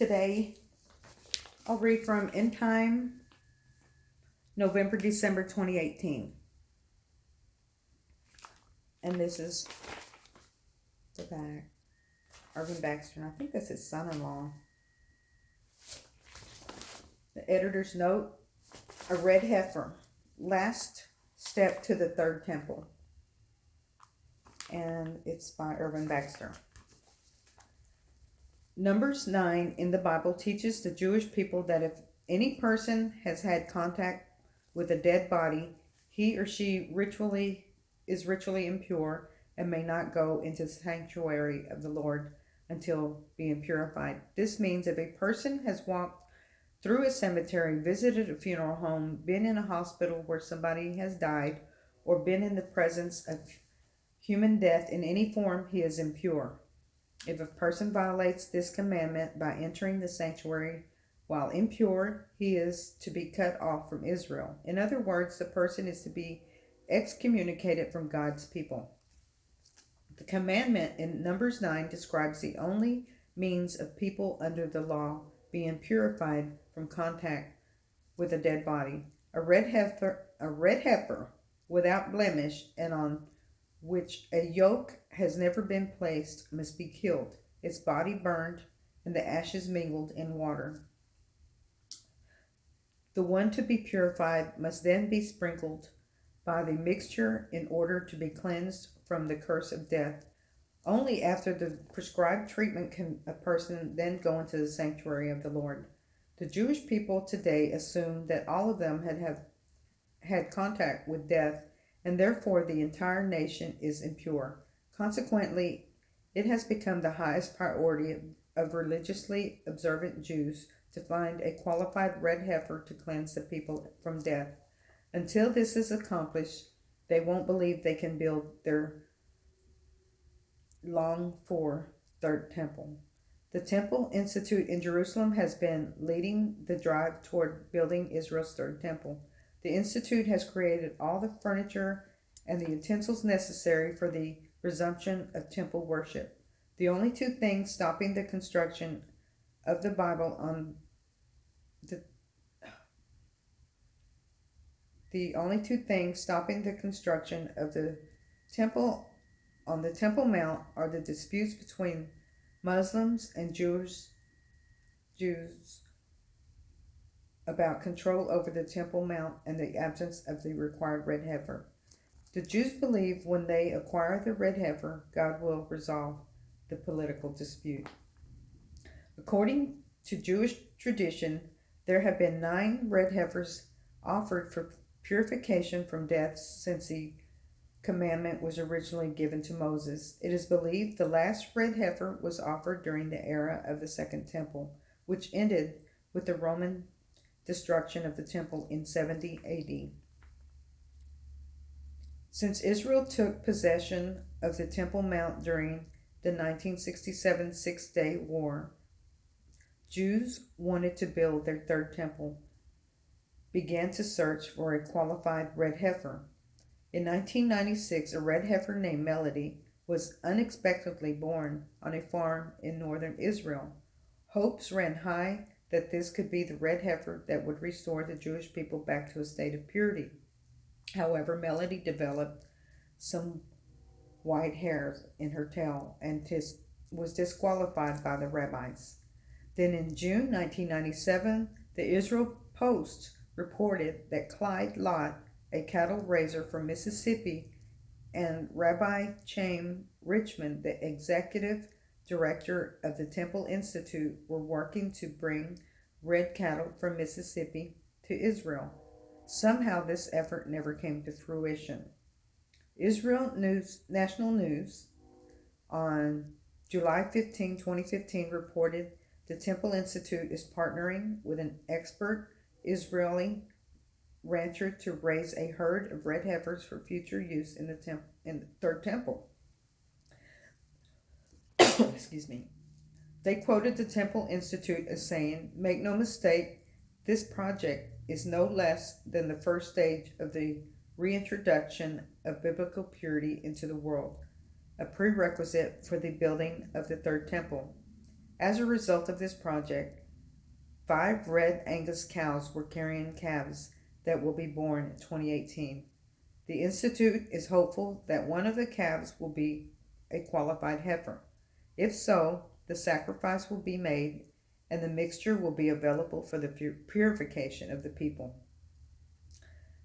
Today, I'll read from End Time, November, December 2018. And this is the back. Irvin Baxter, and I think that's his son in law. The editor's note a red heifer, last step to the third temple. And it's by Irvin Baxter. Numbers 9 in the Bible teaches the Jewish people that if any person has had contact with a dead body, he or she ritually is ritually impure and may not go into the sanctuary of the Lord until being purified. This means if a person has walked through a cemetery, visited a funeral home, been in a hospital where somebody has died, or been in the presence of human death in any form, he is impure. If a person violates this commandment by entering the sanctuary while impure, he is to be cut off from Israel. In other words, the person is to be excommunicated from God's people. The commandment in Numbers 9 describes the only means of people under the law being purified from contact with a dead body. A red heifer, a red heifer without blemish and on which a yoke has never been placed must be killed, its body burned, and the ashes mingled in water. The one to be purified must then be sprinkled by the mixture in order to be cleansed from the curse of death. Only after the prescribed treatment can a person then go into the sanctuary of the Lord. The Jewish people today assume that all of them had have had contact with death and therefore the entire nation is impure. Consequently, it has become the highest priority of religiously observant Jews to find a qualified red heifer to cleanse the people from death. Until this is accomplished, they won't believe they can build their long for third temple. The Temple Institute in Jerusalem has been leading the drive toward building Israel's third temple. The Institute has created all the furniture and the utensils necessary for the resumption of temple worship. The only two things stopping the construction of the Bible on the the only two things stopping the construction of the temple on the Temple Mount are the disputes between Muslims and Jews Jews about control over the Temple Mount and the absence of the required red heifer. The Jews believe when they acquire the red heifer, God will resolve the political dispute. According to Jewish tradition, there have been nine red heifers offered for purification from death since the commandment was originally given to Moses. It is believed the last red heifer was offered during the era of the Second Temple, which ended with the Roman destruction of the temple in 70 AD. Since Israel took possession of the Temple Mount during the 1967 Six Day War, Jews wanted to build their third temple, began to search for a qualified red heifer. In 1996, a red heifer named Melody was unexpectedly born on a farm in northern Israel. Hopes ran high that this could be the red heifer that would restore the Jewish people back to a state of purity. However, Melody developed some white hairs in her tail and tis, was disqualified by the rabbis. Then in June 1997, the Israel Post reported that Clyde Lott, a cattle raiser from Mississippi, and Rabbi Chaim Richman, the executive director of the Temple Institute, were working to bring red cattle from Mississippi to Israel. Somehow this effort never came to fruition. Israel News National News on July 15, 2015 reported the Temple Institute is partnering with an expert Israeli rancher to raise a herd of red heifers for future use in the temp- in the third temple. Excuse me. They quoted the Temple Institute as saying, "Make no mistake, this project is no less than the first stage of the reintroduction of biblical purity into the world, a prerequisite for the building of the third temple. As a result of this project, five red Angus cows were carrying calves that will be born in 2018. The Institute is hopeful that one of the calves will be a qualified heifer. If so, the sacrifice will be made and the mixture will be available for the purification of the people.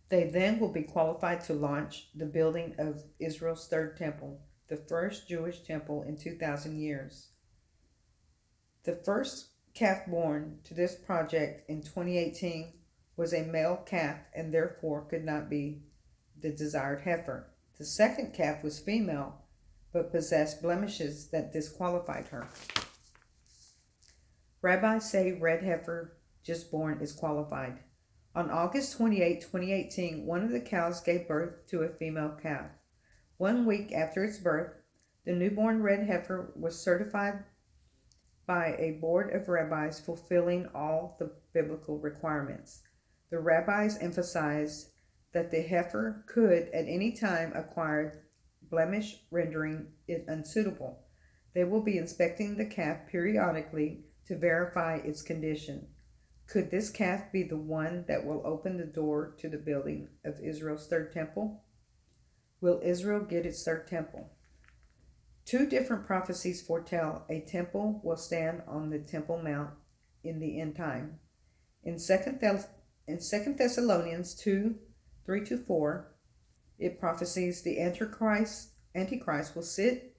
They then will be qualified to launch the building of Israel's third temple, the first Jewish temple in 2,000 years. The first calf born to this project in 2018 was a male calf and therefore could not be the desired heifer. The second calf was female but possessed blemishes that disqualified her. Rabbis say red heifer just born is qualified. On August 28, 2018, one of the cows gave birth to a female calf. One week after its birth, the newborn red heifer was certified by a board of rabbis fulfilling all the biblical requirements. The rabbis emphasized that the heifer could at any time acquire blemish, rendering it unsuitable. They will be inspecting the calf periodically to verify its condition. Could this calf be the one that will open the door to the building of Israel's third temple? Will Israel get its third temple? Two different prophecies foretell a temple will stand on the Temple Mount in the end time. In 2 Thess- in 2 Thessalonians 2 3 to 4, it prophesies the Antichrist, Antichrist will sit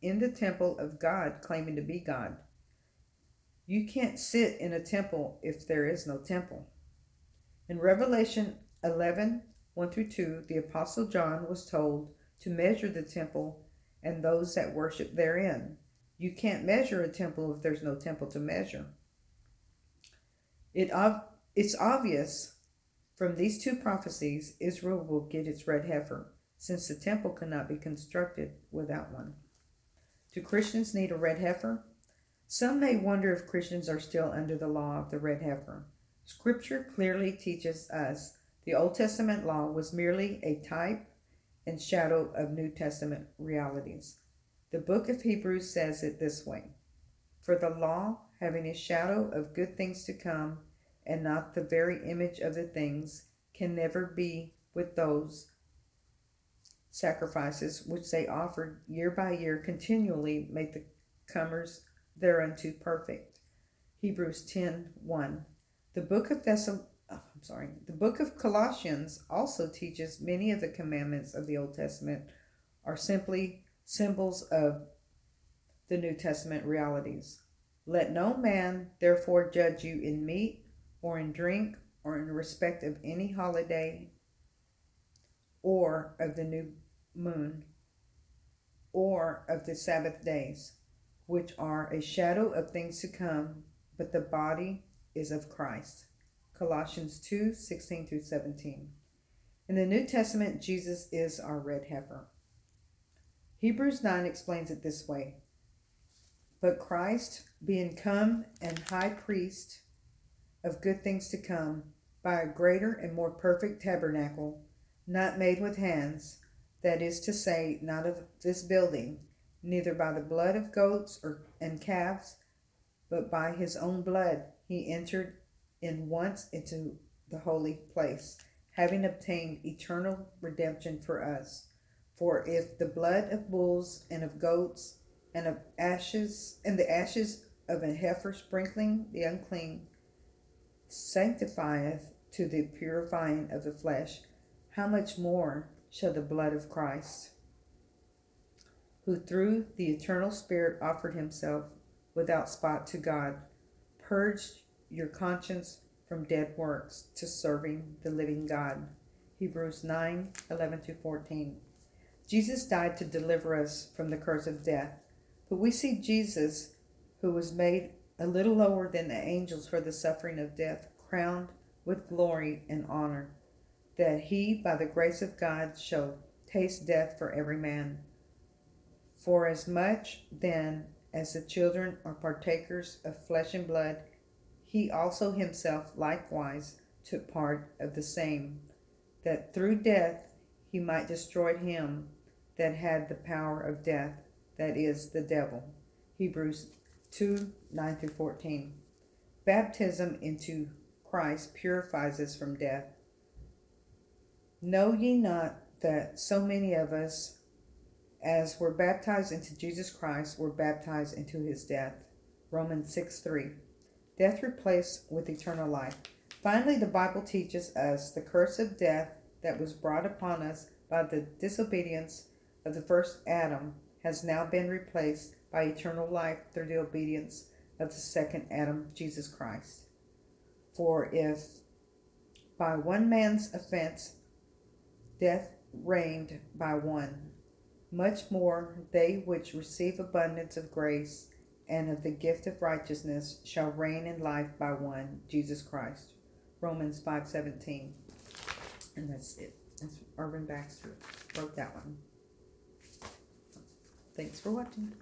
in the temple of God, claiming to be God. You can't sit in a temple if there is no temple. In Revelation 11 1 through 2, the Apostle John was told to measure the temple and those that worship therein. You can't measure a temple if there's no temple to measure. It, it's obvious from these two prophecies, Israel will get its red heifer, since the temple cannot be constructed without one. Do Christians need a red heifer? Some may wonder if Christians are still under the law of the red heifer. Scripture clearly teaches us the Old Testament law was merely a type and shadow of New Testament realities. The book of Hebrews says it this way For the law, having a shadow of good things to come, and not the very image of the things, can never be with those sacrifices which they offered year by year continually made the comers thereunto perfect. Hebrews 10 1. The book of Thessal- oh, I'm sorry, the book of Colossians also teaches many of the commandments of the Old Testament are simply symbols of the New Testament realities. Let no man therefore judge you in meat or in drink or in respect of any holiday or of the new moon or of the Sabbath days which are a shadow of things to come, but the body is of Christ. Colossians 2 16 through 17. In the New Testament, Jesus is our red heifer. Hebrews 9 explains it this way But Christ, being come and high priest of good things to come, by a greater and more perfect tabernacle, not made with hands, that is to say, not of this building, neither by the blood of goats or and calves, but by his own blood he entered in once into the holy place, having obtained eternal redemption for us. For if the blood of bulls and of goats and of ashes and the ashes of a heifer sprinkling the unclean sanctifieth to the purifying of the flesh, how much more shall the blood of Christ? who through the eternal Spirit offered himself without spot to God, purge your conscience from dead works to serving the living God. Hebrews 9 11 14. Jesus died to deliver us from the curse of death, but we see Jesus, who was made a little lower than the angels for the suffering of death, crowned with glory and honor, that he, by the grace of God, shall taste death for every man for as much then as the children are partakers of flesh and blood, he also himself likewise took part of the same, that through death he might destroy him that had the power of death, that is, the devil. Hebrews 2 9 through 14. Baptism into Christ purifies us from death. Know ye not that so many of us, as were baptized into Jesus Christ, were baptized into his death? Romans 6 3. Death replaced with eternal life. Finally, the Bible teaches us the curse of death that was brought upon us by the disobedience of the first Adam has now been replaced by eternal life through the obedience of the second Adam, Jesus Christ. For if by one man's offense death reigned by one, much more they which receive abundance of grace and of the gift of righteousness shall reign in life by one, Jesus Christ. Romans 5:17. And that's it. That's Irvin Baxter wrote that one. Thanks for watching.